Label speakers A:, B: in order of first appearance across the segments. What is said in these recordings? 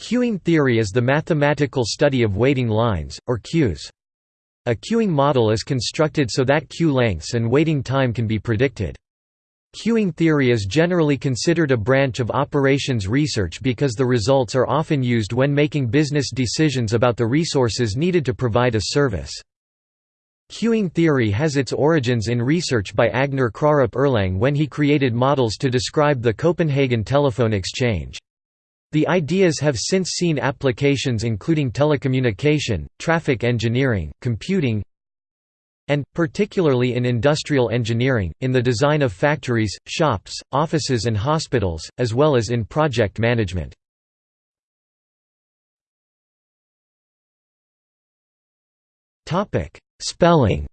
A: Queuing theory is the mathematical study of waiting lines, or queues. A queuing model is constructed so that queue lengths and waiting time can be predicted. Queuing theory is generally considered a branch of operations research because the results are often used when making business decisions about the resources needed to provide a service. Queuing theory has its origins in research by Agner Kraarup Erlang when he created models to describe the Copenhagen telephone exchange. The ideas have since seen applications including telecommunication, traffic engineering, computing, and, particularly in industrial engineering, in the design of factories, shops, offices and hospitals, as well as in project management. Spelling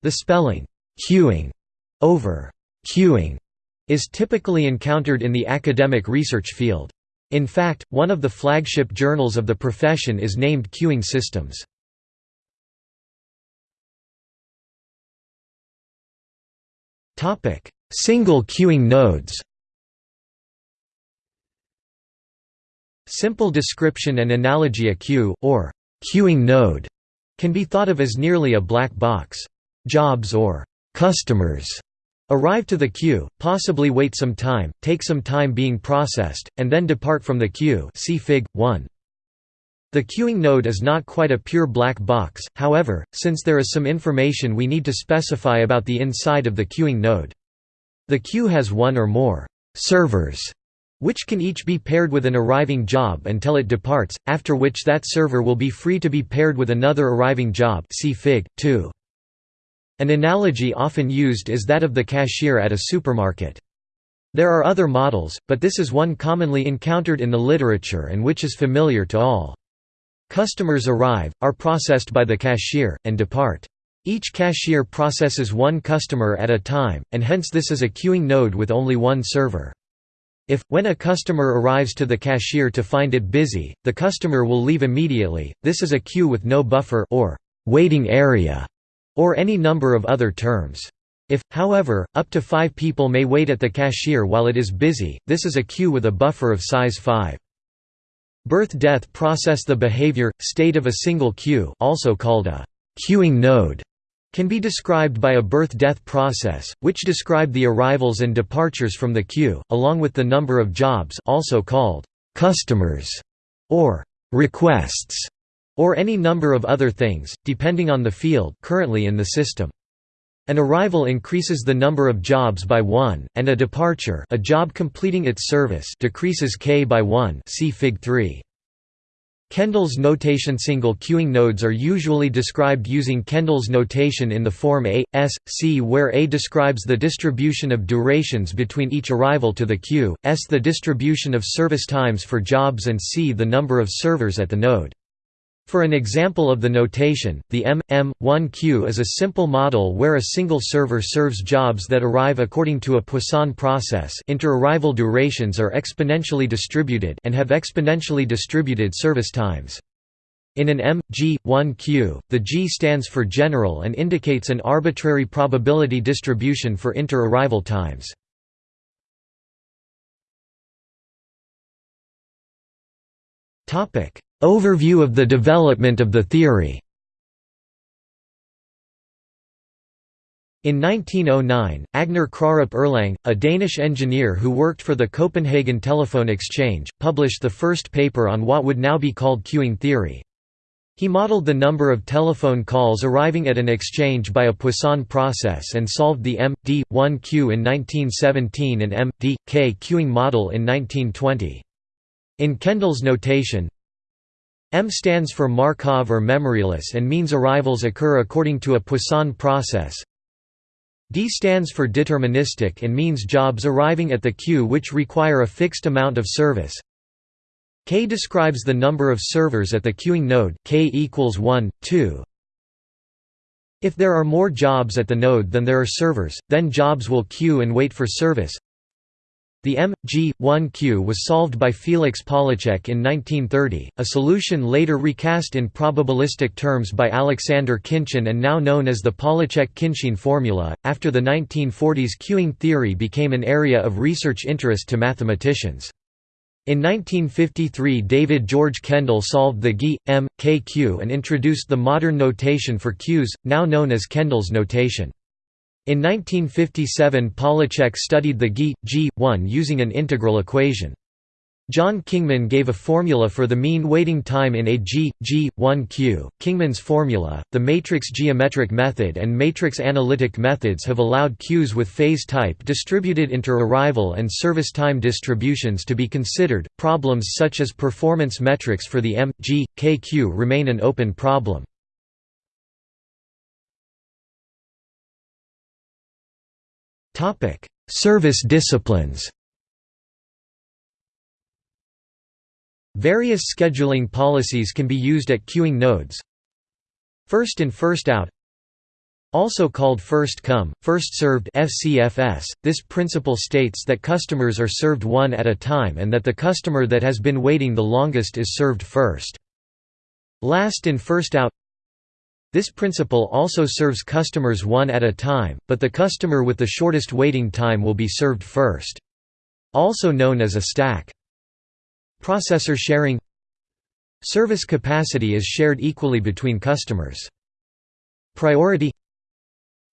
A: The spelling, queuing, over queuing, is typically encountered in the academic research field. In fact, one of the flagship journals of the profession is named Queuing Systems. Single queuing nodes Simple description and analogy A queue, or queuing node, can be thought of as nearly a black box. Jobs or customers Arrive to the queue, possibly wait some time, take some time being processed, and then depart from the queue see Fig. 1. The queuing node is not quite a pure black box, however, since there is some information we need to specify about the inside of the queuing node. The queue has one or more «servers», which can each be paired with an arriving job until it departs, after which that server will be free to be paired with another arriving job see Fig. 2. An analogy often used is that of the cashier at a supermarket. There are other models, but this is one commonly encountered in the literature and which is familiar to all. Customers arrive, are processed by the cashier, and depart. Each cashier processes one customer at a time, and hence this is a queuing node with only one server. If, when a customer arrives to the cashier to find it busy, the customer will leave immediately, this is a queue with no buffer or waiting area or any number of other terms. If, however, up to five people may wait at the cashier while it is busy, this is a queue with a buffer of size 5. Birth-death process The behavior, state of a single queue also called a queuing node can be described by a birth-death process, which describe the arrivals and departures from the queue, along with the number of jobs also called customers or requests or any number of other things, depending on the field currently in the system. An arrival increases the number of jobs by 1, and a departure a job completing its service decreases k by 1 see Fig 3. Kendall's notation Single queuing nodes are usually described using Kendall's notation in the form A, S, C where A describes the distribution of durations between each arrival to the queue, S the distribution of service times for jobs and C the number of servers at the node. For an example of the notation, the M, M, 1 queue is a simple model where a single server serves jobs that arrive according to a Poisson process inter-arrival durations are exponentially distributed and have exponentially distributed service times. In an M, G, 1 queue, the G stands for general and indicates an arbitrary probability distribution for inter-arrival times. Overview of the development of the theory In 1909, Agner Kraarup Erlang, a Danish engineer who worked for the Copenhagen Telephone Exchange, published the first paper on what would now be called queuing theory. He modeled the number of telephone calls arriving at an exchange by a Poisson process and solved the M.D.1 queue in 1917 and M.D.K queuing model in 1920. In Kendall's notation, M stands for Markov or memoryless and means arrivals occur according to a Poisson process. D stands for deterministic and means jobs arriving at the queue which require a fixed amount of service. K describes the number of servers at the queuing node K equals 1, 2. If there are more jobs at the node than there are servers, then jobs will queue and wait for service. The M.G.1 queue was solved by Felix Pollaczek in 1930, a solution later recast in probabilistic terms by Alexander Khinchin and now known as the Pollaczek-Khinchin formula. After the 1940s, queuing theory became an area of research interest to mathematicians. In 1953 David George Kendall solved the GI, M, K queue and introduced the modern notation for queues, now known as Kendall's notation. In 1957 Pollaczek studied the GI, G1 using an integral equation. John Kingman gave a formula for the mean waiting time in a G, G1 queue. Kingman's formula, the matrix geometric method and matrix analytic methods have allowed queues with phase type distributed inter-arrival and service time distributions to be considered. Problems such as performance metrics for the M, G, K queue remain an open problem. Topic: Service disciplines. Various scheduling policies can be used at queuing nodes. First in first out also called first come, first served FCFS, this principle states that customers are served one at a time and that the customer that has been waiting the longest is served first. Last in first out this principle also serves customers one at a time, but the customer with the shortest waiting time will be served first. Also known as a stack. Processor sharing Service capacity is shared equally between customers. Priority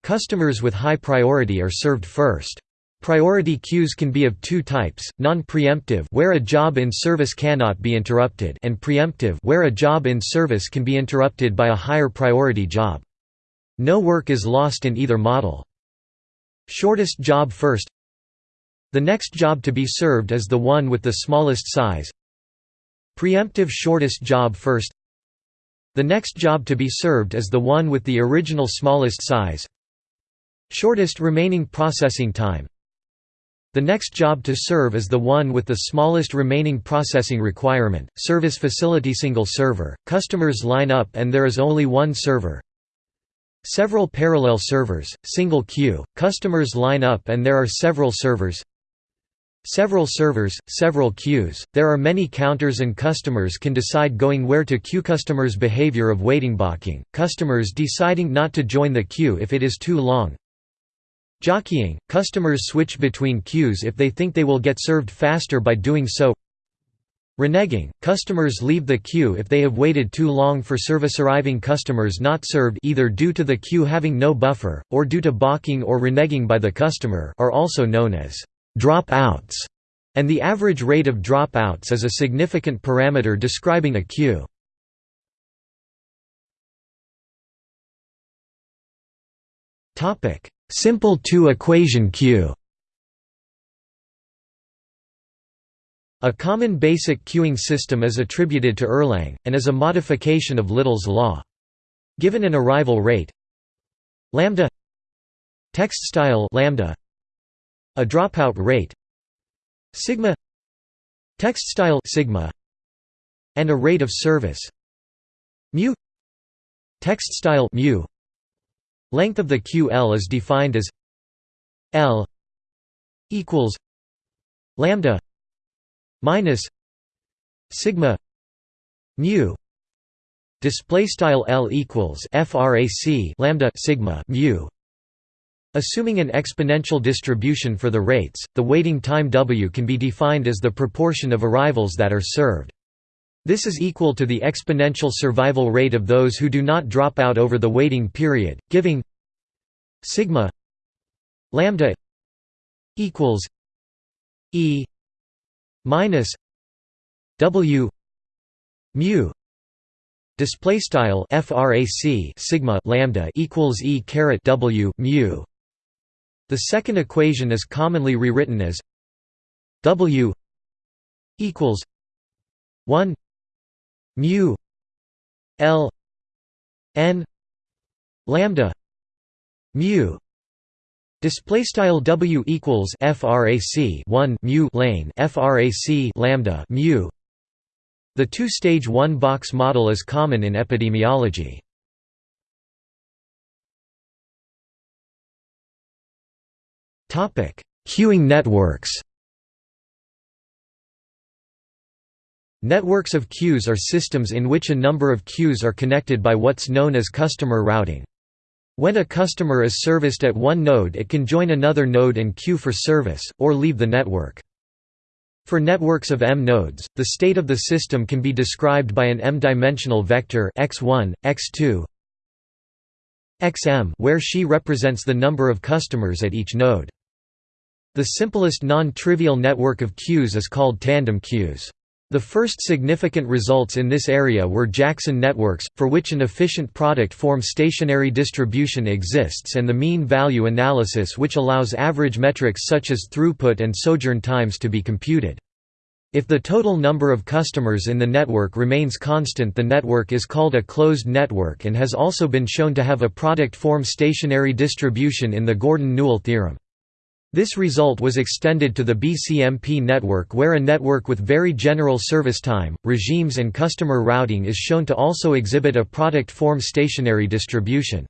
A: Customers with high priority are served first. Priority queues can be of two types, non-preemptive where a job in service cannot be interrupted and preemptive where a job in service can be interrupted by a higher priority job. No work is lost in either model. Shortest job first. The next job to be served is the one with the smallest size. Preemptive shortest job first. The next job to be served is the one with the original smallest size. Shortest remaining processing time the next job to serve is the one with the smallest remaining processing requirement, service facility single server, customers line up and there is only one server. Several parallel servers, single queue, customers line up and there are several servers. Several servers, several queues, there are many counters and customers can decide going where to queue. Customers' behavior of waiting blocking, customers deciding not to join the queue if it is too long, Jockeying – Customers switch between queues if they think they will get served faster by doing so. Reneging – Customers leave the queue if they have waited too long for service arriving customers not served either due to the queue having no buffer, or due to balking or reneging by the customer are also known as «drop-outs», and the average rate of drop-outs is a significant parameter describing a queue. Simple two-equation queue A common basic queuing system is attributed to Erlang, and is a modification of Little's law. Given an arrival rate lambda text style lambda a dropout rate sigma text style sigma and a rate of service mu text style mu Length of the QL is defined as L equals lambda minus sigma mu display style L equals frac lambda sigma mu Assuming an exponential distribution for the rates, the waiting time W can be defined as the proportion of arrivals that are served. This is equal to the exponential survival rate of those who do not drop out over the waiting period, giving sigma lambda equals e minus w mu display style frac sigma lambda equals e caret w mu. The second equation is commonly rewritten as w equals 1 mu l n lambda mu display style w equals frac 1 mu lane frac lambda mu the two-stage one-box model is common in epidemiology. Topic: Queuing networks. Networks of queues are systems in which a number of queues are connected by what's known as customer routing. When a customer is serviced at one node it can join another node and queue for service, or leave the network. For networks of m nodes, the state of the system can be described by an m-dimensional vector x1, x2, xm where xi represents the number of customers at each node. The simplest non-trivial network of queues is called tandem queues. The first significant results in this area were Jackson networks, for which an efficient product form stationary distribution exists and the mean value analysis which allows average metrics such as throughput and sojourn times to be computed. If the total number of customers in the network remains constant the network is called a closed network and has also been shown to have a product form stationary distribution in the Gordon-Newell theorem. This result was extended to the BCMP network where a network with very general service time, regimes and customer routing is shown to also exhibit a product form stationary distribution.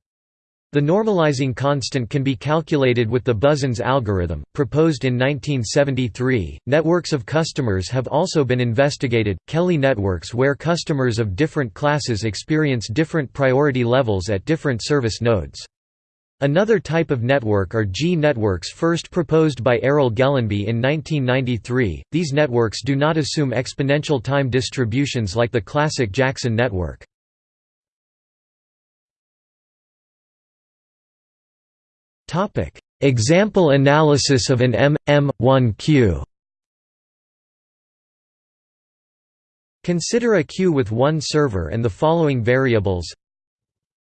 A: The normalizing constant can be calculated with the Buzen's algorithm, proposed in 1973. Networks of customers have also been investigated, Kelly networks where customers of different classes experience different priority levels at different service nodes. Another type of network are G-networks first proposed by Erol Gelenbe in 1993. These networks do not assume exponential time distributions like the classic Jackson network. Topic: Example analysis of an M.M.1 queue. Consider a queue with one server and the following variables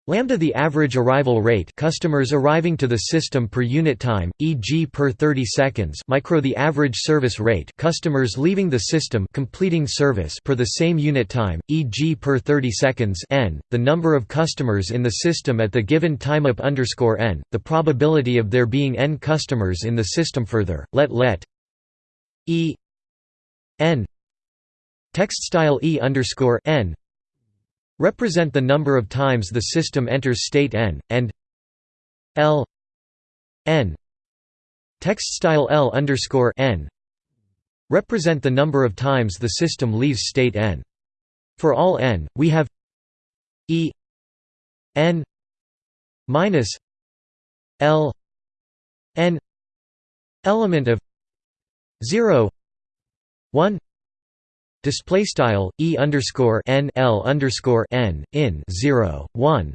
A: Lambda the average arrival rate customers arriving to the system per unit time, e.g. per 30 seconds micro the average service rate customers leaving the system completing service per the same unit time, e.g. per 30 seconds n, the number of customers in the system at the given time up underscore n, the probability of there being n customers in the system further, let let e n text style e underscore n represent the number of times the system enters state n, and l n. Text style l underscore n. Represent the number of times the system leaves state n. For all n, we have e n minus l n. Element of 0 1 display style e underscore n l underscore n in 0 1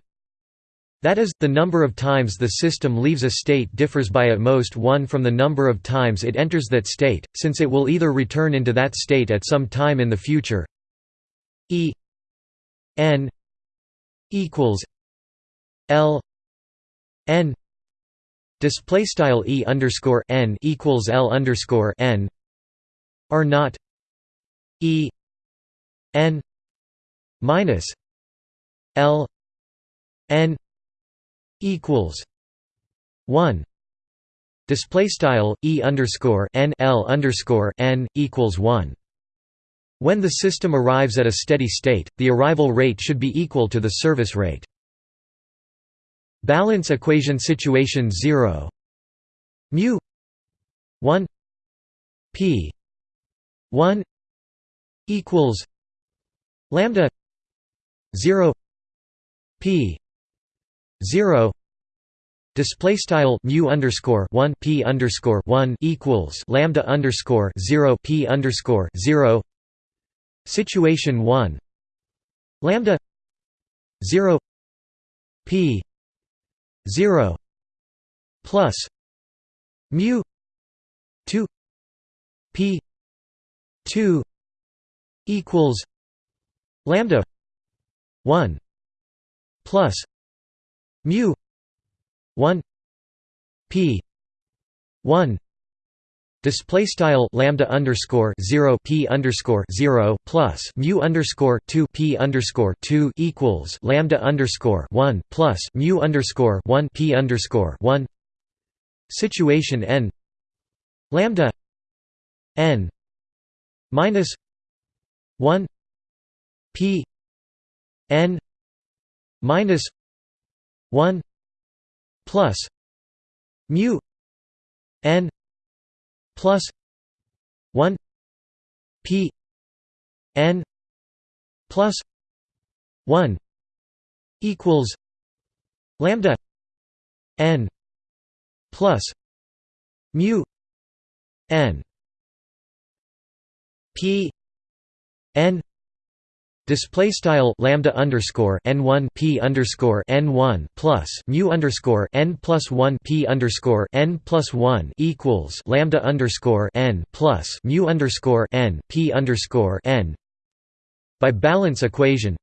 A: that is, the number of times the system leaves a state differs by at most 1 from the number of times it enters that state, since it will either return into that state at some time in the future. E n equals l n display style e underscore n equals l underscore n are not E N minus L N equals one display style e underscore n l underscore n equals one. When the system arrives at a steady state, the arrival rate should be equal to the service rate. Balance equation situation 0 mu 1 p 1 equals lambda 0 p 0 display style mu underscore 1 p underscore 1 equals lambda underscore 0 p underscore 0 situation 1 lambda 0 p 0 plus mu 2 p 2 equals lambda 1 plus mu 1 p 1 Display style lambda underscore zero p underscore zero plus mu underscore two p underscore two equals lambda underscore one plus mu underscore one p underscore one. Situation n lambda n minus 1 p n minus 1 plus mu n plus 1 p n plus 1 equals lambda n plus mu n p n Display style lambda underscore n one p underscore n one plus mu underscore n plus one p underscore n plus one equals lambda underscore n plus mu underscore n p underscore n. By balance equation,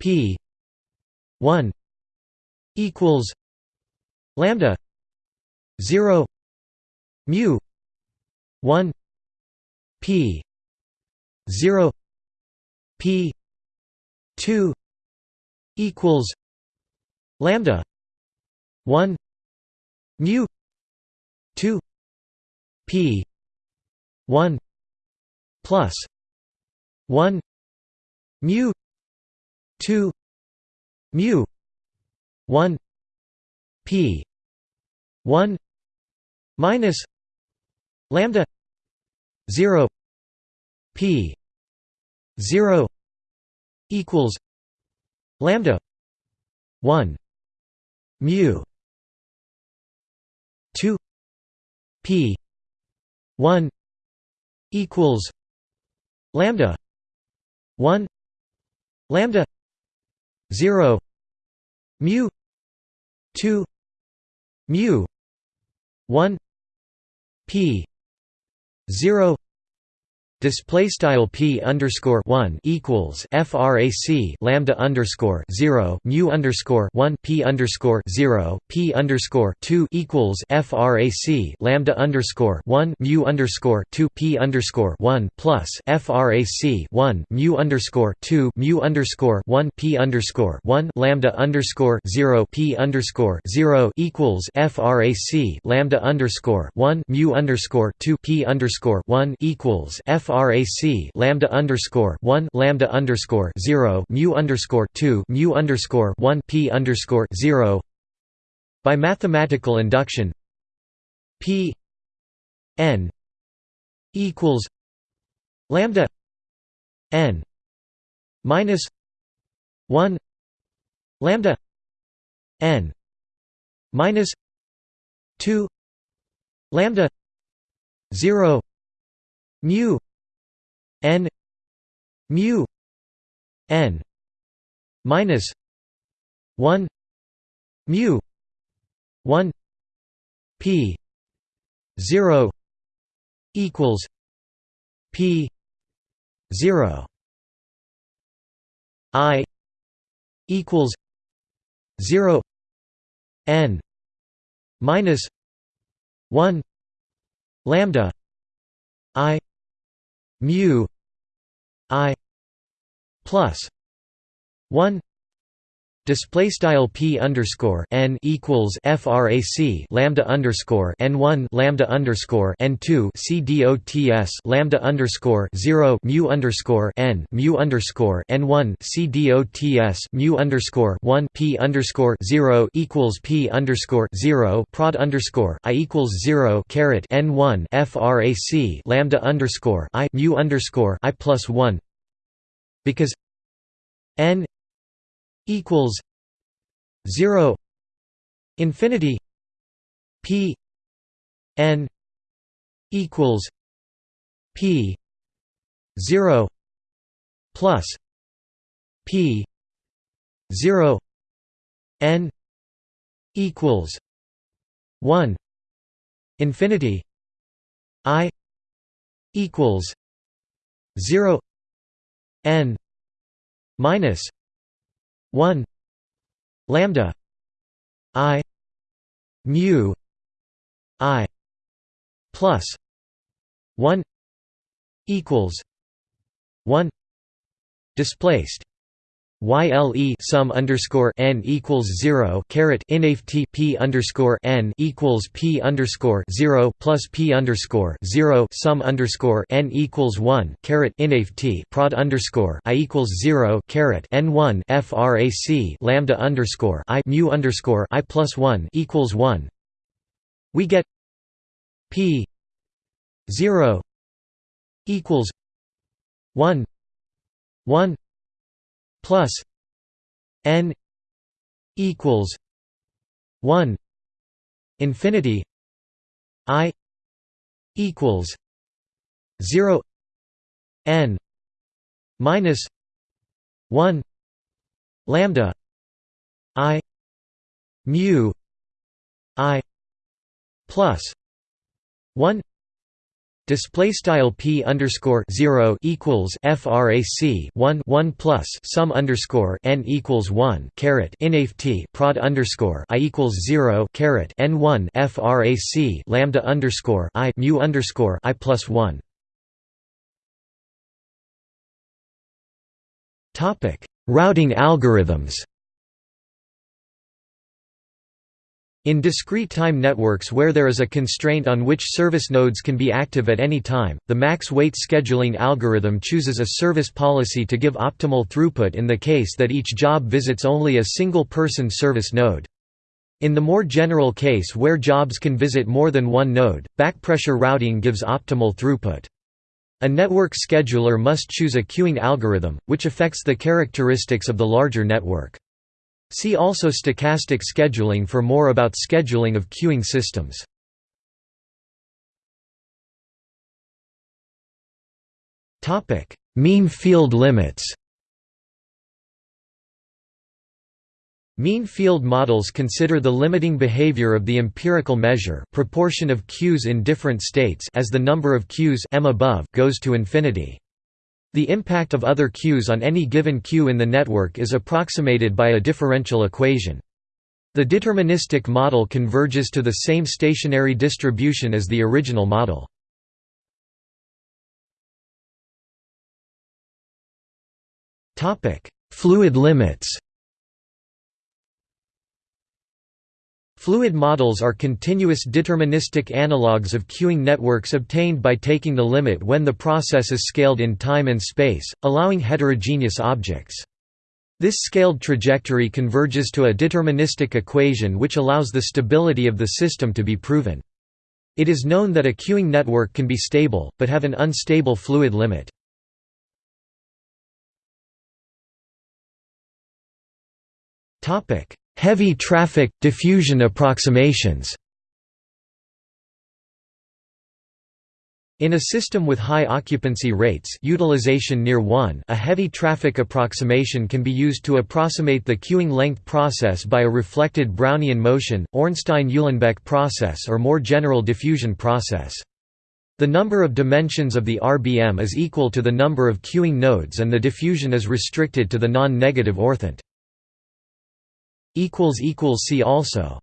A: p one equals lambda zero mu one p zero P two equals lambda one mu two P one plus one mu two mu one P one minus lambda zero P 0 equals lambda 1 mu 2 p 1 equals lambda 1 lambda 0 mu 2 mu 1 p 0 Display style p underscore one equals frac lambda underscore zero mu underscore one p underscore zero p underscore two equals frac lambda underscore one mu underscore two p underscore one plus frac one mu underscore two mu underscore one p underscore one lambda underscore zero p underscore zero equals frac lambda underscore one mu underscore two p underscore one equals frac frac lambda underscore one lambda underscore zero mu underscore two mu underscore one p underscore zero. By mathematical induction p n equals lambda n minus one lambda n minus two lambda zero mu n mu n minus 1 mu 1 p 0 equals p 0 i equals 0 n minus 1 lambda i mu i plus 1 Display style p underscore n equals frac lambda underscore n one lambda underscore n two c dots lambda underscore zero mu underscore n mu underscore n one c dots mu underscore one p underscore zero equals p underscore zero prod underscore i equals zero caret n one frac lambda underscore i mu underscore i plus one. Because n equals 0 infinity p n equals p 0 plus p 0 n equals 1 infinity i equals 0 n minus 1 lambda i mu i plus 1 equals 1 displaced YLE sum underscore n equals zero caret inaf t p underscore n equals p underscore zero plus p underscore zero sum underscore n equals one caret inaf t prod underscore i equals zero caret n one frac lambda underscore i mu underscore i plus one equals one. We get p zero equals one 1 plus n equals 1 infinity i equals 0 n minus 1 lambda i mu i plus 1 Display style p underscore zero equals frac 1 1 plus sum underscore n equals 1 caret inaf t prod underscore i equals 0 caret n 1 frac lambda underscore i mu underscore i plus 1. Topic: Routing algorithms. In discrete time networks where there is a constraint on which service nodes can be active at any time, the max weight scheduling algorithm chooses a service policy to give optimal throughput in the case that each job visits only a single person service node. In the more general case where jobs can visit more than one node, backpressure routing gives optimal throughput. A network scheduler must choose a queuing algorithm, which affects the characteristics of the larger network. See also stochastic scheduling for more about scheduling of queuing systems. Topic: mean field limits Mean field models consider the limiting behavior of the empirical measure proportion of queues in different states as the number of queues m above goes to infinity. The impact of other queues on any given queue in the network is approximated by a differential equation. The deterministic model converges to the same stationary distribution as the original model. Fluid limits Fluid models are continuous deterministic analogues of queuing networks obtained by taking the limit when the process is scaled in time and space, allowing heterogeneous objects. This scaled trajectory converges to a deterministic equation which allows the stability of the system to be proven. It is known that a queuing network can be stable, but have an unstable fluid limit. Topic: Heavy traffic – diffusion approximations In a system with high occupancy rates utilization near 1 a heavy traffic approximation can be used to approximate the queuing length process by a reflected Brownian motion, Ornstein-Uhlenbeck process or more general diffusion process. The number of dimensions of the RBM is equal to the number of queuing nodes and the diffusion is restricted to the non-negative orthant. See also